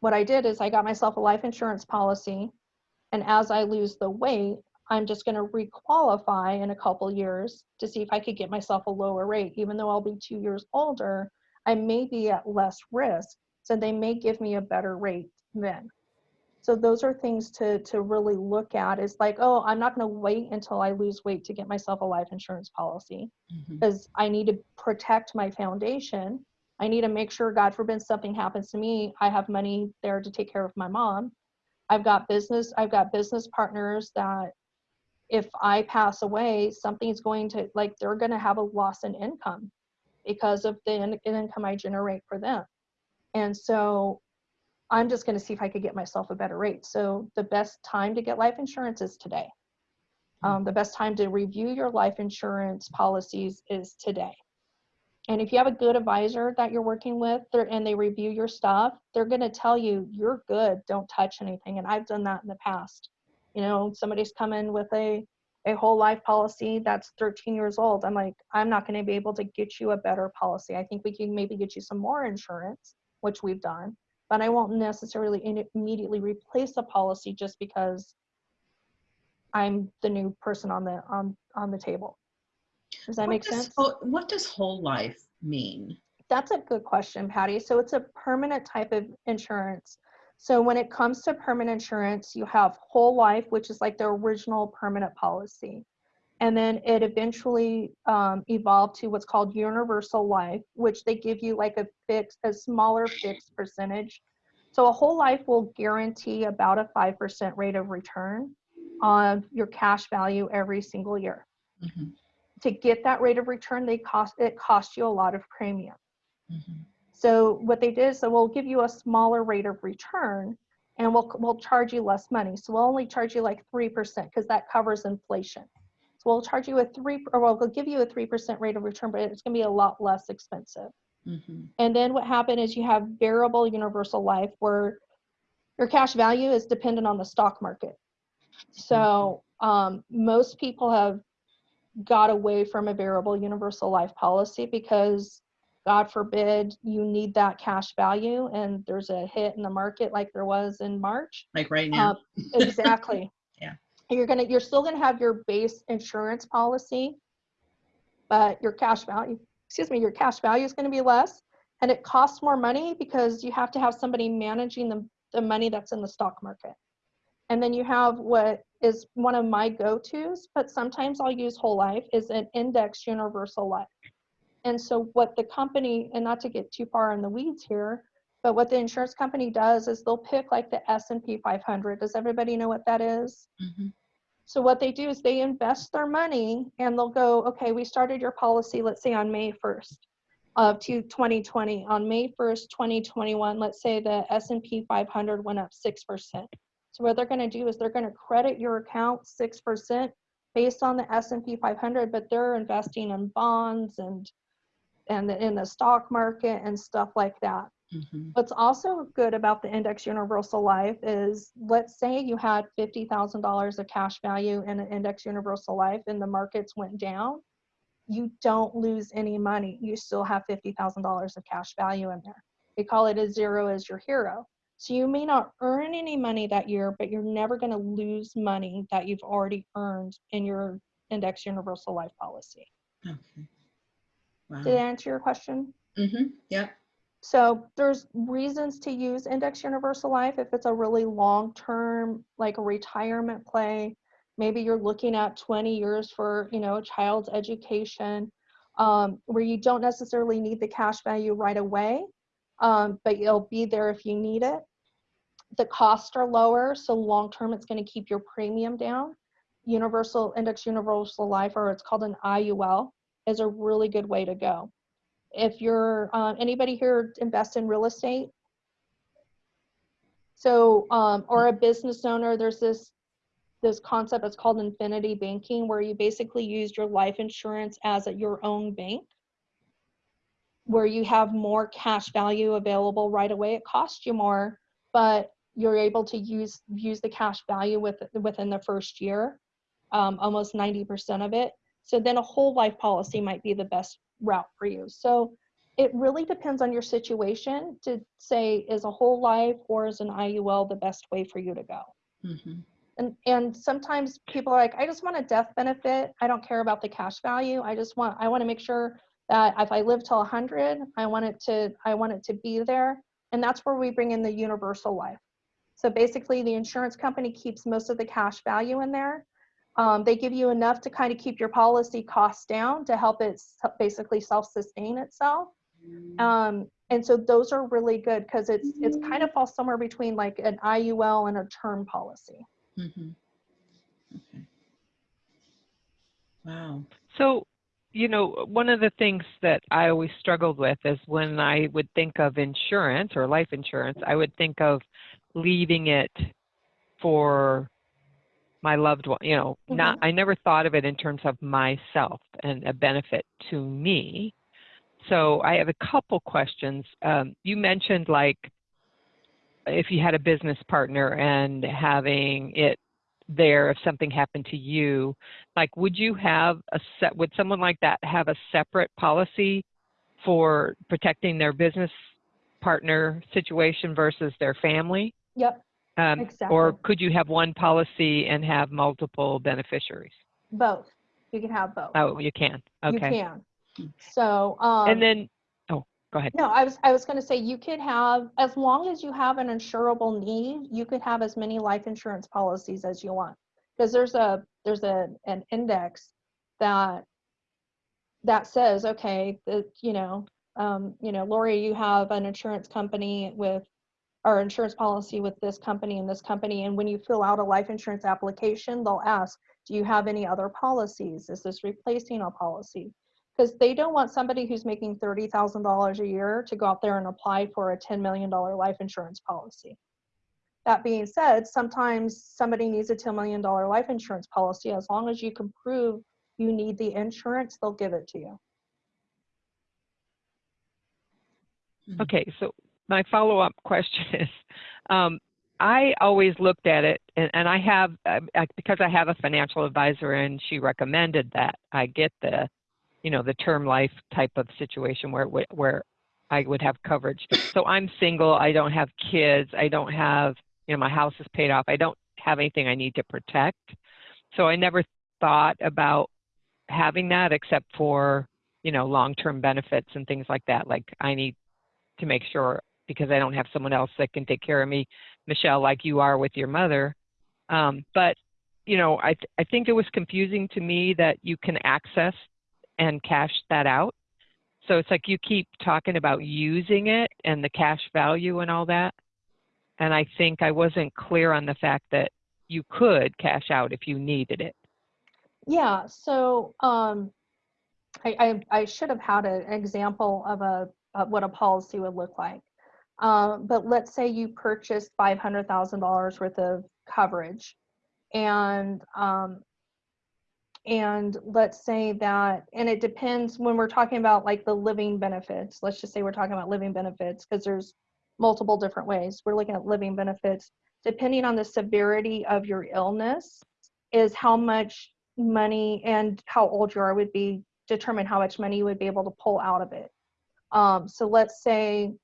what I did is I got myself a life insurance policy and as I lose the weight, I'm just going to requalify in a couple years to see if I could get myself a lower rate. Even though I'll be two years older, I may be at less risk. So they may give me a better rate then. So those are things to, to really look at is like, oh, I'm not going to wait until I lose weight to get myself a life insurance policy mm-hmm. because I need to protect my foundation. I need to make sure, God forbid, something happens to me, I have money there to take care of my mom. I've got business, I've got business partners that if I pass away, something's going to like they're going to have a loss in income because of the in- income I generate for them. And so I'm just going to see if I could get myself a better rate. So the best time to get life insurance is today. Um, the best time to review your life insurance policies is today. And if you have a good advisor that you're working with and they review your stuff, they're going to tell you, you're good, don't touch anything. And I've done that in the past. You know, somebody's come in with a, a whole life policy that's 13 years old. I'm like, I'm not going to be able to get you a better policy. I think we can maybe get you some more insurance, which we've done, but I won't necessarily in- immediately replace a policy just because I'm the new person on the on on the table. Does that What make does sense? What does whole life mean? That's a good question, Patty. So it's a permanent type of insurance. So when it comes to permanent insurance, you have whole life, which is like the original permanent policy. And then it eventually um, evolved to what's called universal life, which they give you like a fixed, a smaller fixed percentage. So a whole life will guarantee about a 5% rate of return on your cash value every single year. Mhm, To get that rate of return, they cost it costs you a lot of premium. mhm. So what they did is so we'll give you a smaller rate of return and we'll we'll charge you less money. So we'll only charge you like 3% because that covers inflation. So we'll charge you a three or we'll give you a 3% rate of return, but it's gonna be a lot less expensive. Mhm. And then what happened is you have variable universal life where your cash value is dependent on the stock market. So um, most people have got away from a variable universal life policy because God forbid you need that cash value and there's a hit in the market like there was in March. Like right now. Uh, exactly. Yeah. You're gonna you're still gonna have your base insurance policy, but your cash value, excuse me, your cash value is gonna be less and it costs more money because you have to have somebody managing the, the money that's in the stock market. And then you have what is one of my go-tos, but sometimes I'll use whole life is an index universal life. And so what the company, and not to get too far in the weeds here, but what the insurance company does is they'll pick like the S&P 500. Does everybody know what that is? Mhm. So what they do is they invest their money and they'll go, okay, we started your policy, let's say on May 1st of 2020. On May 1st, 2021, let's say the S&P 500 went up 6%. So what they're going to do is they're going to credit your account 6% based on the S&P 500, but they're investing in bonds and and in the stock market and stuff like that. Mhm. What's also good about the index universal life is let's say you had $50,000 of cash value in an index universal life and the markets went down. You don't lose any money. You still have $50,000 of cash value in there. They call it a zero as your hero. So you may not earn any money that year, but you're never going to lose money that you've already earned in your index universal life policy. Okay. Wow. Did that answer your question? Mhm. Yep. So there's reasons to use index universal life if it's a really long term, like a retirement play. Maybe you're looking at 20 years for, you know, a child's education, um, where you don't necessarily need the cash value right away, um, but it'll be there if you need it. The costs are lower, so long term it's going to keep your premium down. Universal Index Universal Life, or it's called an IUL, is a really good way to go. If you're uh, anybody here invest in real estate? So um, or a business owner there's this this concept it's called infinity banking where you basically use your life insurance as a, your own bank where you have more cash value available right away. It costs you more but you're able to use use the cash value with, within the first year um, almost 90% of it so then a whole life policy might be the best route for you. So it really depends on your situation to say is a whole life or is an IUL the best way for you to go. Mhm. And and sometimes people are like, I just want a death benefit. I don't care about the cash value. I just want I want to make sure that if I live till 100, I want it to I want it to be there. And that's where we bring in the universal life. So basically, the insurance company keeps most of the cash value in there. Um, they give you enough to kind of keep your policy costs down to help it basically self-sustain itself. Um, and so those are really good because it's it's kind of falls somewhere between like an IUL and a term policy. Mhm. Okay. Wow. So, you know, one of the things that I always struggled with is when I would think of insurance or life insurance, I would think of leaving it for my loved one, you know, not I never thought of it in terms of myself and a benefit to me. So I have a couple questions. Um, you mentioned like if you had a business partner and having it there if something happened to you like would you have a set would someone like that have a separate policy for protecting their business partner situation versus their family Yep, um, Exactly. or could you have one policy and have multiple beneficiaries both. You can have both. oh you can Okay. You can. So um, and then oh go ahead No, I was I was going to say you could have as long as you have an insurable need, you could have as many life insurance policies as you want. Because there's a there's a an index that that says okay, that you know, um, you know, Lori, you have an insurance company with or insurance policy with this company and this company and when you fill out a life insurance application, they'll ask, do you have any other policies? Is this replacing a policy? because they don't want somebody who's making $30,000 a year to go out there and apply for a $10 million life insurance policy. That being said, sometimes somebody needs a $10 million life insurance policy. As long as you can prove you need the insurance, they'll give it to you. Okay, so my follow-up question is, um, I always looked at it, and, and I have, uh, because I have a financial advisor and she recommended that I get the, you know, the term life type of situation where, where- where I would have coverage. So I'm single, I don't have kids, I don't have, you know, my house is paid off, I don't have anything I need to protect. So I never thought about having that except for, you know, long-term benefits and things like that. Like I need to make sure because I don't have someone else that can take care of me, Michelle, like you are with your mother. Um, but you know, I th- I think it was confusing to me that you can access and cash that out. So it's like you keep talking about using it and the cash value and all that. And I think I wasn't clear on the fact that you could cash out if you needed it. Yeah, so um, I, I, I should have had an example of a, of what a policy would look like. Um, but let's say you purchased five hundred thousand dollars worth of coverage. And, um, and let's say that, and it depends when we're talking about like the living benefits, let's just say we're talking about living benefits, because there's multiple different ways. We're looking at living benefits. Depending on the severity of your illness, is how much money and how old you are would be determine how much money you would be able to pull out of it. Um, so let's say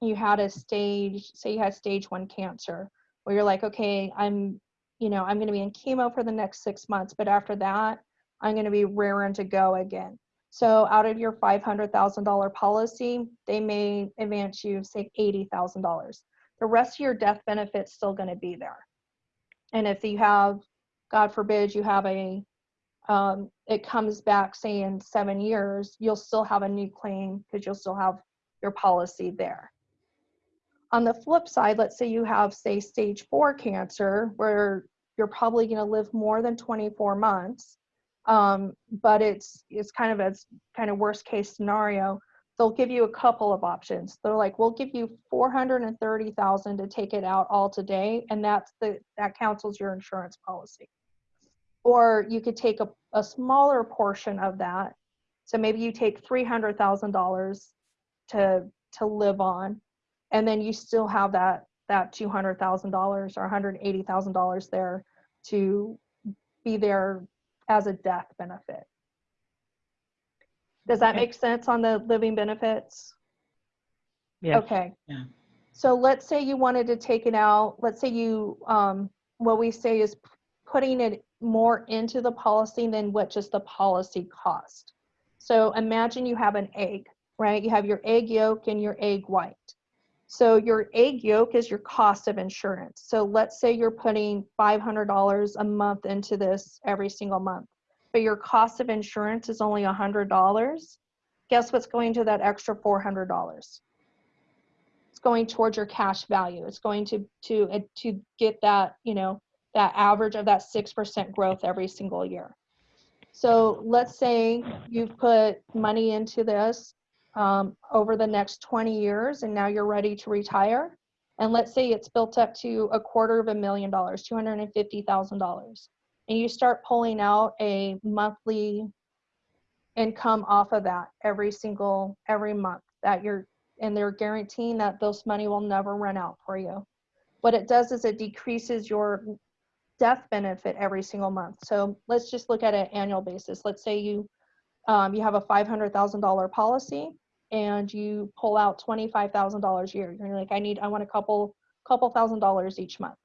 you had a stage, say you had stage one cancer, where you're like, okay, I'm, you know, I'm going to be in chemo for the next six months, but after that, I'm going to be raring to go again. So out of your $500,000 policy, they may advance you, say, $80,000. The rest of your death benefit's still going to be there. And if you have God forbid you have a, um, it comes back, say in seven years, you'll still have a new claim because you'll still have your policy there. On the flip side, let's say you have, say, stage four cancer, where you're probably going to live more than 24 months, um, but it's it's kind of a kind of worst case scenario. They'll give you a couple of options. They're like, we'll give you 430,000 to take it out all today, and that's the that cancels your insurance policy or you could take a, a smaller portion of that. So maybe you take three hundred thousand dollars to to live on, and then you still have that that two hundred thousand dollars or one hundred eighty thousand dollars there to be there as a death benefit. Does that Okay. make sense on the living benefits? Yes. Okay. Yeah. So let's say you wanted to take it out, let's say you, um, what we say is putting it more into the policy than what just the policy cost. So imagine you have an egg, right? You have your egg yolk and your egg white. So your egg yolk is your cost of insurance. So let's say you're putting $500 a month into this every single month, but your cost of insurance is only $100. Guess what's going to that extra $400? it's going towards your cash value. It's going to to to get that you know that average of that six percent growth every single year. So let's say you've put money into this um, over the next 20 years, and now you're ready to retire. And let's say it's built up to a quarter of a million dollars, two hundred and you start pulling out a monthly income off of that every single every month that you're and they're guaranteeing that those money will never run out for you. What it does is it decreases your death benefit every single month. So let's just look at an annual basis. Let's say you um, you have a five hundred thousand dollar policy and you pull out twenty five thousand dollars a year. You're like, I need, I want a couple couple thousand dollars each month.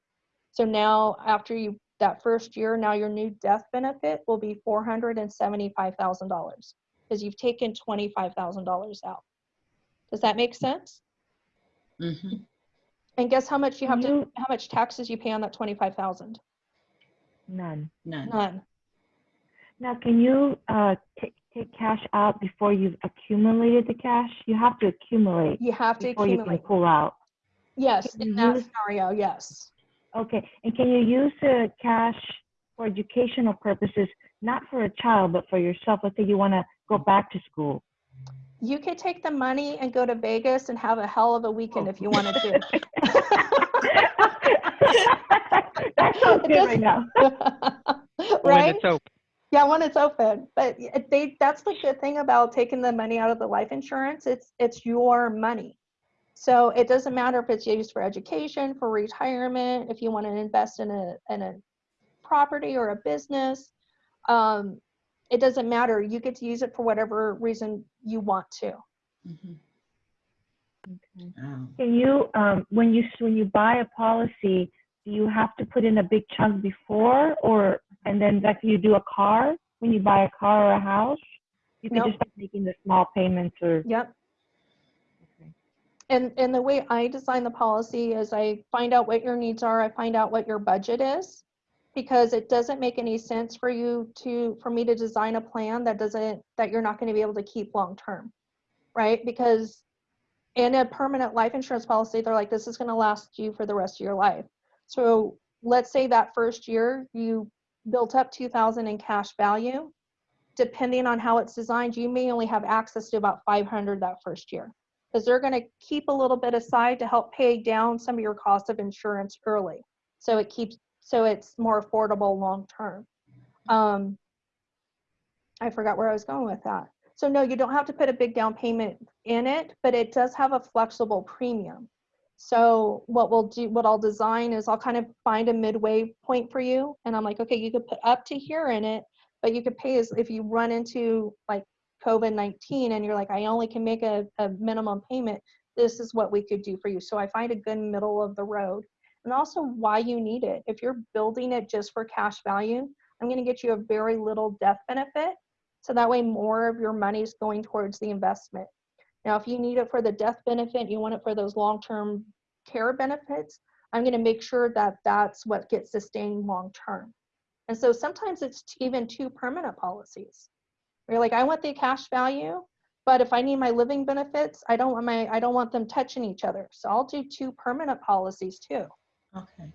So now after you that first year, now your new death benefit will be four hundred and seventy five thousand dollars because you've taken twenty five thousand dollars out. Does that make sense? Mm-hmm. And guess how much you have to, how much taxes you pay on that twenty-five thousand? None. None. None. Now, can you uh, take take cash out before you've accumulated the cash? You have to accumulate You have to before you can accumulate. pull out. Yes, can in that use- scenario, yes. Okay, and can you use the cash for educational purposes, not for a child, but for yourself? Let's say you want to go back to school. You could take the money and go to Vegas and have a hell of a weekend if you oh. wanted to. that sounds good right now. When Right? It's open. Yeah, when it's open. But they, that's the good thing about taking the money out of the life insurance. It's, it's your money. So it doesn't matter if it's used for education, for retirement, if you want to invest in a in a property or a business. Um, it doesn't matter. You get to use it for whatever reason you want to. Mhm. Okay. Wow. Can you, um, when you, when you buy a policy, do you have to put in a big chunk before or, and then like you do a car, when you buy a car or a house? You can Nope. just start making the small payments or, Yep. Okay. And and the way I design the policy is I find out what your needs are, I find out what your budget is. Because it doesn't make any sense for you to, for me to design a plan that doesn't, that you're not gonna be able to keep long term. Right? Because in a permanent life insurance policy, they're like, this is gonna last you for the rest of your life. So let's say that first year you built up two thousand in cash value. Depending on how it's designed, you may only have access to about five hundred that first year because they're going to keep a little bit aside to help pay down some of your cost of insurance early so it keeps so it's more affordable long term. Um i forgot where i was going with that. So no you don't have to put a big down payment in it but it does have a flexible premium so what we'll do what i'll design is i'll kind of find a midway point for you and i'm like okay you could put up to here in it but you could pay as if you run into like COVID 19 and you're like, I only can make a, a minimum payment, this is what we could do for you. So I find a good middle of the road and also why you need it. If you're building it just for cash value, I'm going to get you a very little death benefit. So that way, more of your money is going towards the investment. Now, if you need it for the death benefit, you want it for those long term care benefits, I'm going to make sure that that's what gets sustained long term. And so sometimes it's even two permanent policies. You're like, I want the cash value, but if I need my living benefits, I don't want my I don't want them touching each other. So I'll do two permanent policies too. Okay.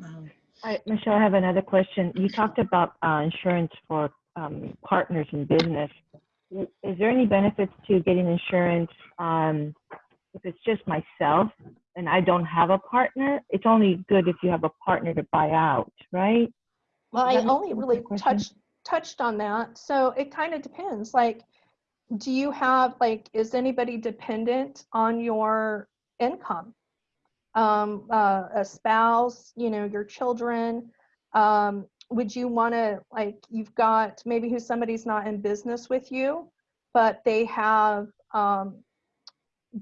Wow. I, Michelle, I have another question. You talked about uh, insurance for um, partners in business. W- Is there any benefits to getting insurance um, if it's just myself and I don't have a partner? It's only good if you have a partner to buy out, right? Well, I only really touched touched on that. So it kind of depends. Like, do you have like is anybody dependent on your income? Um, uh, a spouse, you know, your children. Um, would you want to like you've got maybe who somebody's not in business with you, but they have um,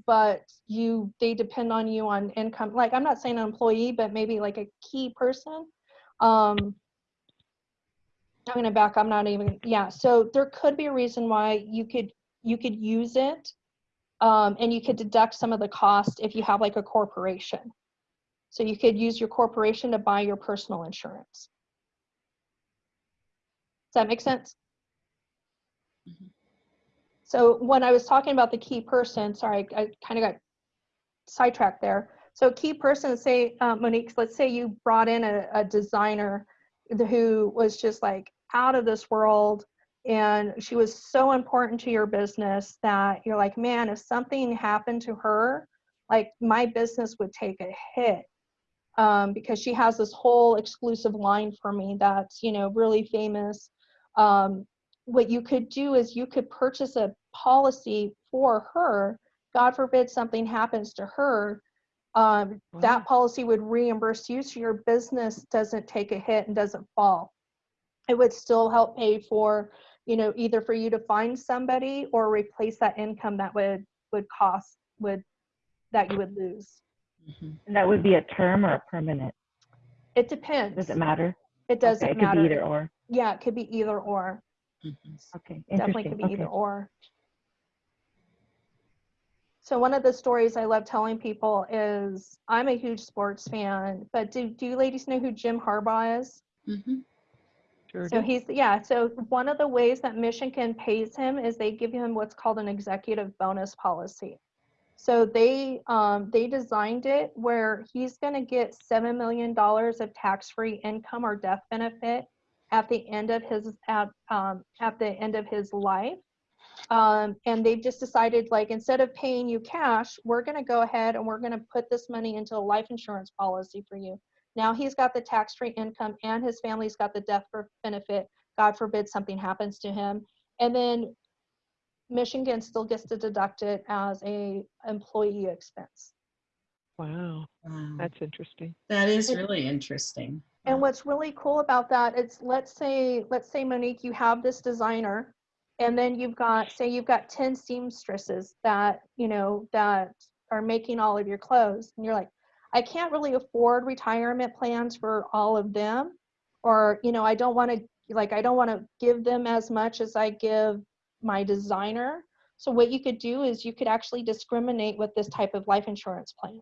but you they depend on you on income. Like I'm not saying an employee, but maybe like a key person. Um, I'm gonna back. I'm not even. Yeah. So there could be a reason why you could you could use it, um, and you could deduct some of the cost if you have like a corporation. So you could use your corporation to buy your personal insurance. Does that make sense? Mhm. So when I was talking about the key person, sorry, I kind of got sidetracked there. So key person, say uh, Monique, let's say you brought in a, a designer who was just like out of this world and she was so important to your business that you're like man if something happened to her like my business would take a hit um, because she has this whole exclusive line for me that's you know really famous um, what you could do is you could purchase a policy for her god forbid something happens to her um, Wow. that policy would reimburse you so your business doesn't take a hit and doesn't fall it would still help pay for you know either for you to find somebody or replace that income that would would cost would that you would lose Mhm. And that would be a term or a permanent? it depends Does it matter? it doesn't okay, it matter could be either or. Yeah it could be either or Mhm. Okay, definitely could be okay. either or so one of the stories i love telling people is i'm a huge sports fan but do, do you ladies know who jim harbaugh is Mhm. Sure So do. he's yeah. So one of the ways that Michigan pays him is they give him what's called an executive bonus policy. So they um, they designed it where he's going to get seven million dollars of tax-free income or death benefit at the end of his at um, at the end of his life. Um, and they've just decided like instead of paying you cash, we're going to go ahead and we're going to put this money into a life insurance policy for you. Now he's got the tax-free income and his family's got the death for benefit. God forbid something happens to him. And then Michigan still gets to deduct it as a employee expense. Wow, Wow. that's interesting. That is really interesting. And what's really cool about that is let's say, let's say Monique, you have this designer and then you've got, say you've got 10 seamstresses that, you know, that are making all of your clothes. And you're like, I can't really afford retirement plans for all of them. Or, you know, I don't want to, like, I don't want to give them as much as I give my designer. So what you could do is you could actually discriminate with this type of life insurance plan.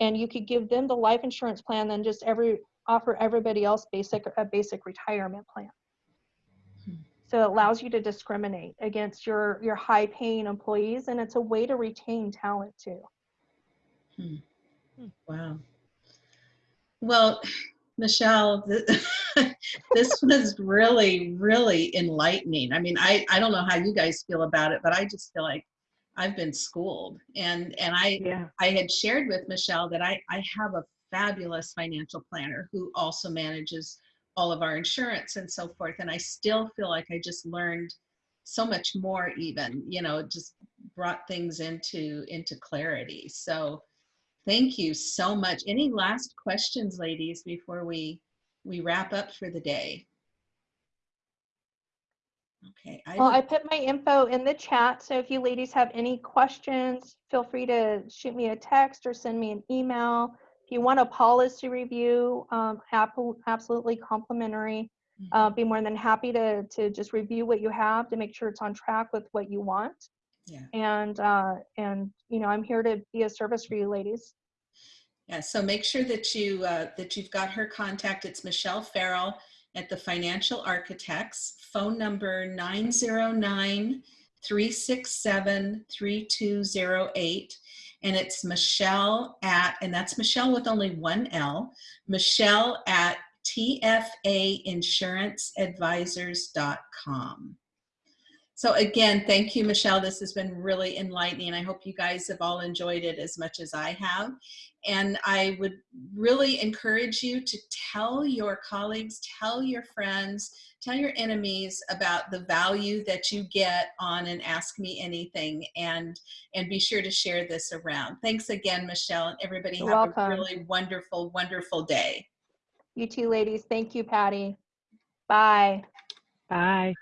And you could give them the life insurance plan, then just every, offer everybody else basic a basic retirement plan. Hmm. So it allows you to discriminate against your your high paying employees and it's a way to retain talent too. Wow. Well, Michelle, th- this was really, really enlightening. I mean, I, I don't know how you guys feel about it, but I just feel like I've been schooled. And and I Yeah. I had shared with Michelle that I, I have a fabulous financial planner who also manages all of our insurance and so forth. And I still feel like I just learned so much more even, you know, just brought things into into clarity. So thank you so much. Any last questions, ladies, before we we wrap up for the day? Okay. I Well, I put my info in the chat, so if you ladies have any questions, feel free to shoot me a text or send me an email. If you want a policy review, um, absolutely complimentary. Uh, be more than happy to to just review what you have to make sure it's on track with what you want. Yeah. And uh, and you know, I'm here to be a service for you ladies. Yeah, so make sure that you, uh, that you've got her contact. It's Michelle Farrell at the Financial Architects, phone number 909-367-3208. And it's Michelle at, and that's Michelle with only one L, Michelle at tfainsuranceadvisors.com. So again, thank you, Michelle. This has been really enlightening. I hope you guys have all enjoyed it as much as I have. And I would really encourage you to tell your colleagues, tell your friends, tell your enemies about the value that you get on an Ask Me Anything and, and be sure to share this around. Thanks again, Michelle, and everybody You're have a really wonderful, wonderful day. You too, ladies, thank you, Patty. Bye. Bye.